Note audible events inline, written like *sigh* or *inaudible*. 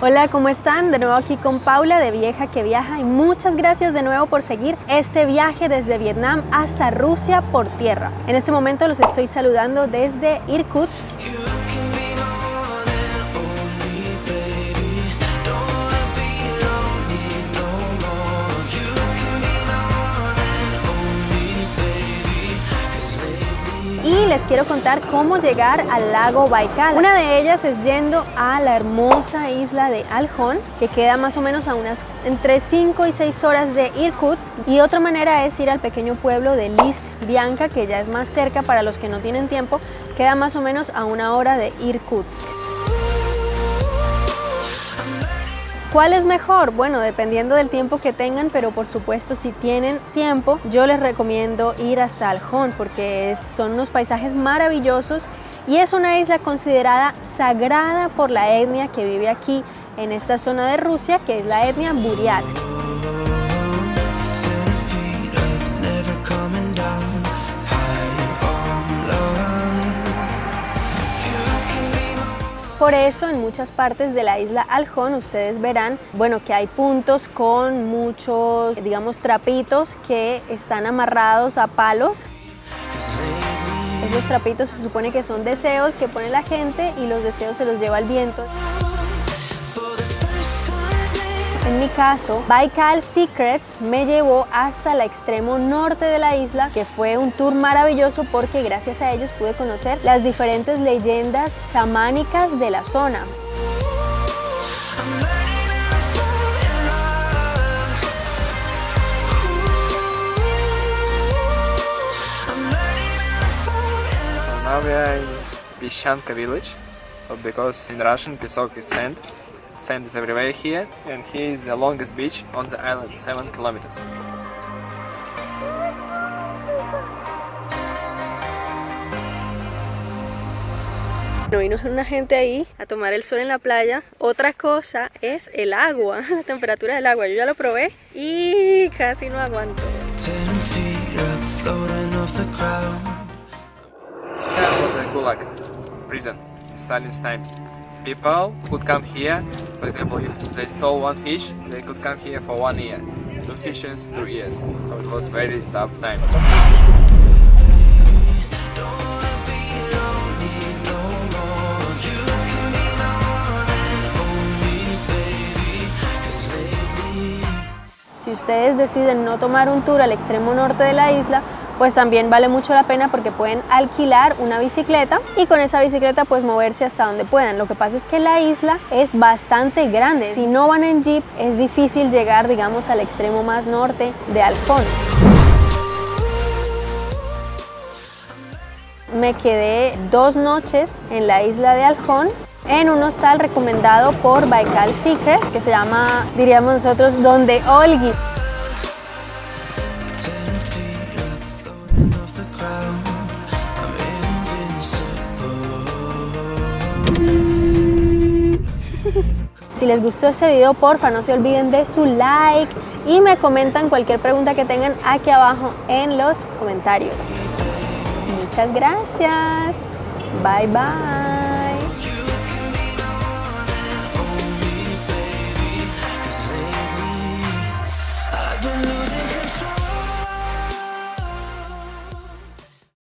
Hola, ¿cómo están? De nuevo aquí con Paula de Vieja que Viaja y muchas gracias de nuevo por seguir este viaje desde Vietnam hasta Rusia por tierra. En este momento los estoy saludando desde Irkutsk quiero contar cómo llegar al lago Baikal. Una de ellas es yendo a la hermosa isla de Aljón, que queda más o menos a unas entre 5 y 6 horas de Irkutsk. Y otra manera es ir al pequeño pueblo de List Bianca, que ya es más cerca para los que no tienen tiempo, queda más o menos a una hora de Irkutsk. ¿Cuál es mejor? Bueno, dependiendo del tiempo que tengan, pero por supuesto si tienen tiempo, yo les recomiendo ir hasta Aljón porque son unos paisajes maravillosos y es una isla considerada sagrada por la etnia que vive aquí en esta zona de Rusia, que es la etnia Buriat. Por eso en muchas partes de la isla Aljón ustedes verán, bueno, que hay puntos con muchos, digamos, trapitos que están amarrados a palos. Esos trapitos se supone que son deseos que pone la gente y los deseos se los lleva el viento. En mi caso, Baikal Secrets me llevó hasta el extremo norte de la isla, que fue un tour maravilloso porque gracias a ellos pude conocer las diferentes leyendas chamánicas de la zona. Now we are in village, so because in Russian Pisok is sand, Sand is everywhere here, and here is the longest beach on the island, 7 kilometers. No vino una gente ahí a tomar el sol en la playa. Otra cosa es el agua, *laughs* la temperatura del agua. Yo ya lo probé y casi no aguanto. That was a Gulag prison in Stalin's times. People could come here, for example, if they stole one fish, they could come here for one year. Two fishes, two years. So it was very tough times. Si ustedes deciden no tomar un tour al extremo norte de la isla, pues también vale mucho la pena porque pueden alquilar una bicicleta y con esa bicicleta pues moverse hasta donde puedan. Lo que pasa es que la isla es bastante grande. Si no van en jeep es difícil llegar digamos al extremo más norte de Alcón. Me quedé dos noches en la isla de Aljón en un hostal recomendado por Baikal Secret que se llama, diríamos nosotros, Donde Olgi. Si les gustó este video, porfa, no se olviden de su like y me comentan cualquier pregunta que tengan aquí abajo en los comentarios. Muchas gracias. Bye, bye.